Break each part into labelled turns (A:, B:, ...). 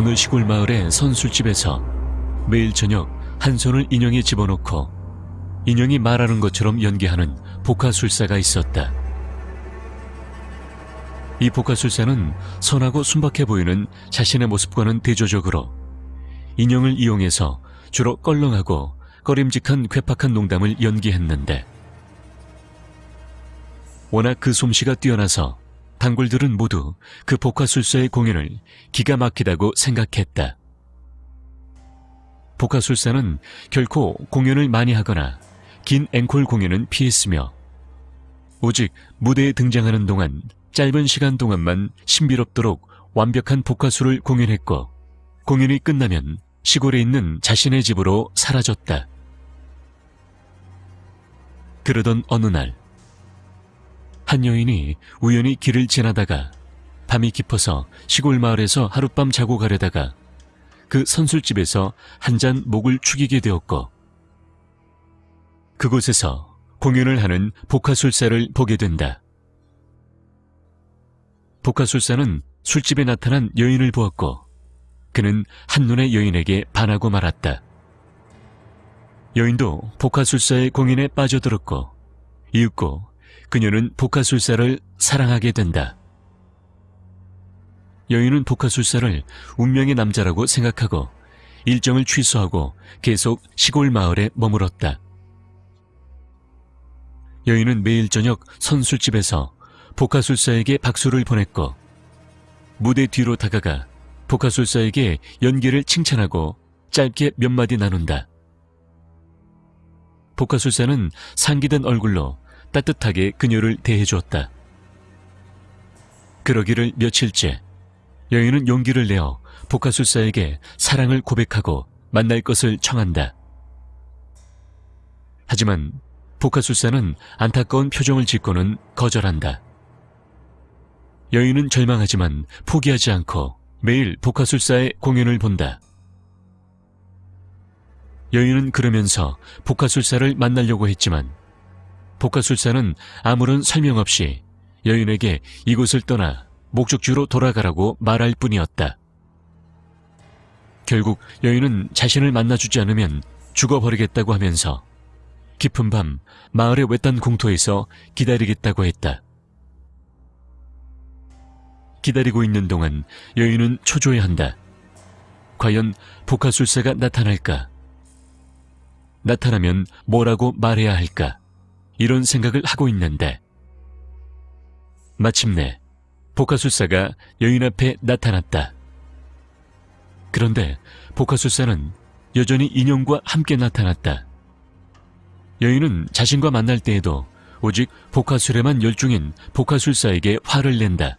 A: 어느 시골 마을의 선술집에서 매일 저녁 한 손을 인형에 집어넣고 인형이 말하는 것처럼 연기하는 복화술사가 있었다. 이 복화술사는 선하고 순박해 보이는 자신의 모습과는 대조적으로 인형을 이용해서 주로 껄렁하고 꺼림직한 괴팍한 농담을 연기했는데 워낙 그 솜씨가 뛰어나서 단골들은 모두 그 복화술사의 공연을 기가 막히다고 생각했다. 복화술사는 결코 공연을 많이 하거나 긴 앵콜 공연은 피했으며 오직 무대에 등장하는 동안 짧은 시간 동안만 신비롭도록 완벽한 복화술을 공연했고 공연이 끝나면 시골에 있는 자신의 집으로 사라졌다. 그러던 어느 날, 한 여인이 우연히 길을 지나다가 밤이 깊어서 시골 마을에서 하룻밤 자고 가려다가 그 선술집에서 한 잔 목을 축이게 되었고 그곳에서 공연을 하는 복화술사를 보게 된다. 복화술사는 술집에 나타난 여인을 보았고 그는 한눈에 여인에게 반하고 말았다. 여인도 복화술사의 공연에 빠져들었고 이윽고 그녀는 복화술사를 사랑하게 된다. 여인은 복화술사를 운명의 남자라고 생각하고 일정을 취소하고 계속 시골 마을에 머물었다. 여인은 매일 저녁 선술집에서 복화술사에게 박수를 보냈고 무대 뒤로 다가가 복화술사에게 연기를 칭찬하고 짧게 몇 마디 나눈다. 복화술사는 상기된 얼굴로 따뜻하게 그녀를 대해주었다. 그러기를 며칠째 여인은 용기를 내어 복화술사에게 사랑을 고백하고 만날 것을 청한다. 하지만 복화술사는 안타까운 표정을 짓고는 거절한다. 여인은 절망하지만 포기하지 않고 매일 복화술사의 공연을 본다. 여인은 그러면서 복화술사를 만나려고 했지만 복화술사는 아무런 설명 없이 여인에게 이곳을 떠나 목적지로 돌아가라고 말할 뿐이었다. 결국 여인은 자신을 만나주지 않으면 죽어버리겠다고 하면서 깊은 밤 마을의 외딴 공터에서 기다리겠다고 했다. 기다리고 있는 동안 여인은 초조해한다. 과연 복화술사가 나타날까? 나타나면 뭐라고 말해야 할까? 이런 생각을 하고 있는데 마침내 복화술사가 여인 앞에 나타났다. 그런데 복화술사는 여전히 인형과 함께 나타났다. 여인은 자신과 만날 때에도 오직 복화술에만 열중인 복화술사에게 화를 낸다.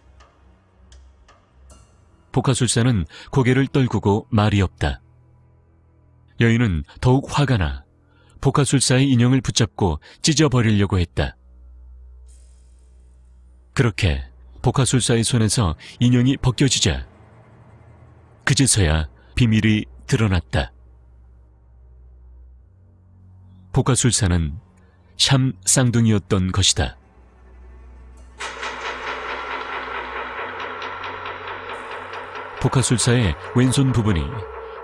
A: 복화술사는 고개를 떨구고 말이 없다. 여인은 더욱 화가 나 복화술사의 인형을 붙잡고 찢어버리려고 했다. 그렇게 복화술사의 손에서 인형이 벗겨지자 그제서야 비밀이 드러났다. 복화술사는 샴 쌍둥이였던 것이다. 복화술사의 왼손 부분이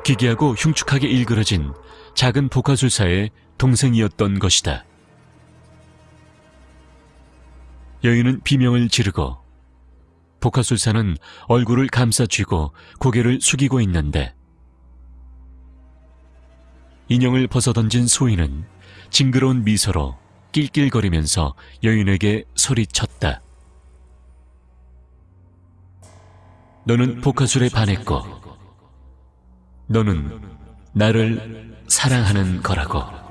A: 기괴하고 흉측하게 일그러진 작은 복화술사의 동생이었던 것이다. 여인은 비명을 지르고 복화술사는 얼굴을 감싸쥐고 고개를 숙이고 있는데 인형을 벗어던진 소인은 징그러운 미소로 낄낄거리면서 여인에게 소리쳤다. 너는 복화술에 반했고 너는 나를 사랑하는 거라고.